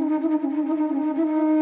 どうも。